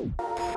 Woo!